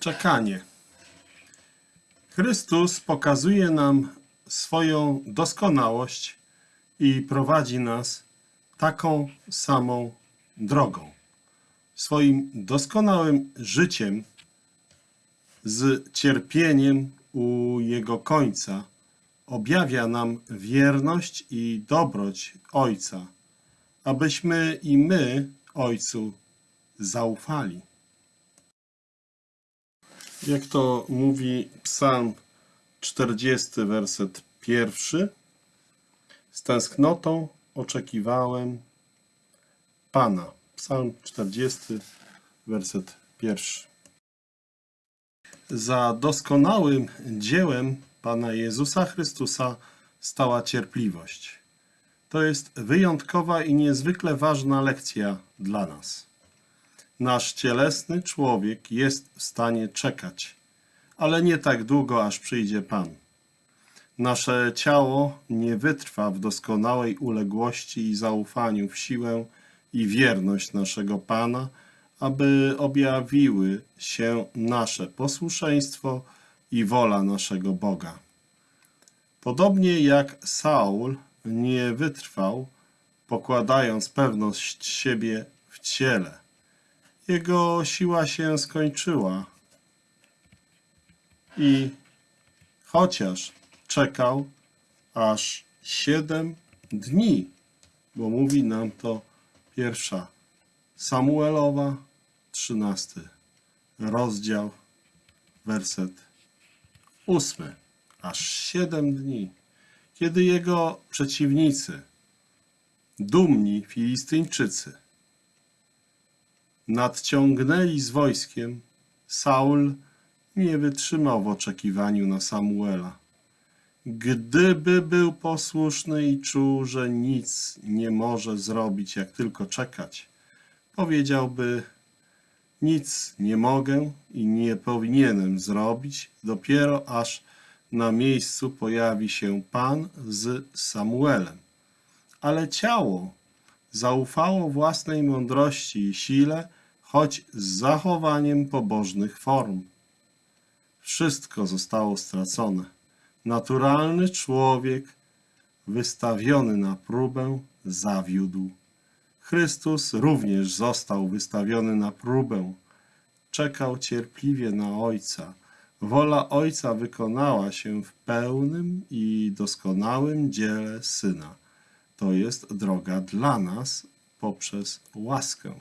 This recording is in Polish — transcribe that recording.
Czekanie. Chrystus pokazuje nam swoją doskonałość i prowadzi nas taką samą drogą. Swoim doskonałym życiem z cierpieniem u Jego końca objawia nam wierność i dobroć Ojca, abyśmy i my Ojcu zaufali. Jak to mówi Psalm 40, werset pierwszy. Z tęsknotą oczekiwałem Pana. Psalm 40, werset pierwszy. Za doskonałym dziełem Pana Jezusa Chrystusa stała cierpliwość. To jest wyjątkowa i niezwykle ważna lekcja dla nas. Nasz cielesny człowiek jest w stanie czekać, ale nie tak długo, aż przyjdzie Pan. Nasze ciało nie wytrwa w doskonałej uległości i zaufaniu w siłę i wierność naszego Pana, aby objawiły się nasze posłuszeństwo i wola naszego Boga. Podobnie jak Saul nie wytrwał, pokładając pewność siebie w ciele. Jego siła się skończyła i chociaż czekał aż siedem dni, bo mówi nam to pierwsza Samuelowa, trzynasty rozdział, werset ósmy. Aż siedem dni, kiedy jego przeciwnicy, dumni Filistyńczycy, nadciągnęli z wojskiem, Saul nie wytrzymał w oczekiwaniu na Samuela. Gdyby był posłuszny i czuł, że nic nie może zrobić, jak tylko czekać, powiedziałby: Nic nie mogę i nie powinienem zrobić, dopiero aż na miejscu pojawi się Pan z Samuelem. Ale ciało zaufało własnej mądrości i sile, choć z zachowaniem pobożnych form. Wszystko zostało stracone. Naturalny człowiek, wystawiony na próbę, zawiódł. Chrystus również został wystawiony na próbę. Czekał cierpliwie na Ojca. Wola Ojca wykonała się w pełnym i doskonałym dziele Syna. To jest droga dla nas poprzez łaskę.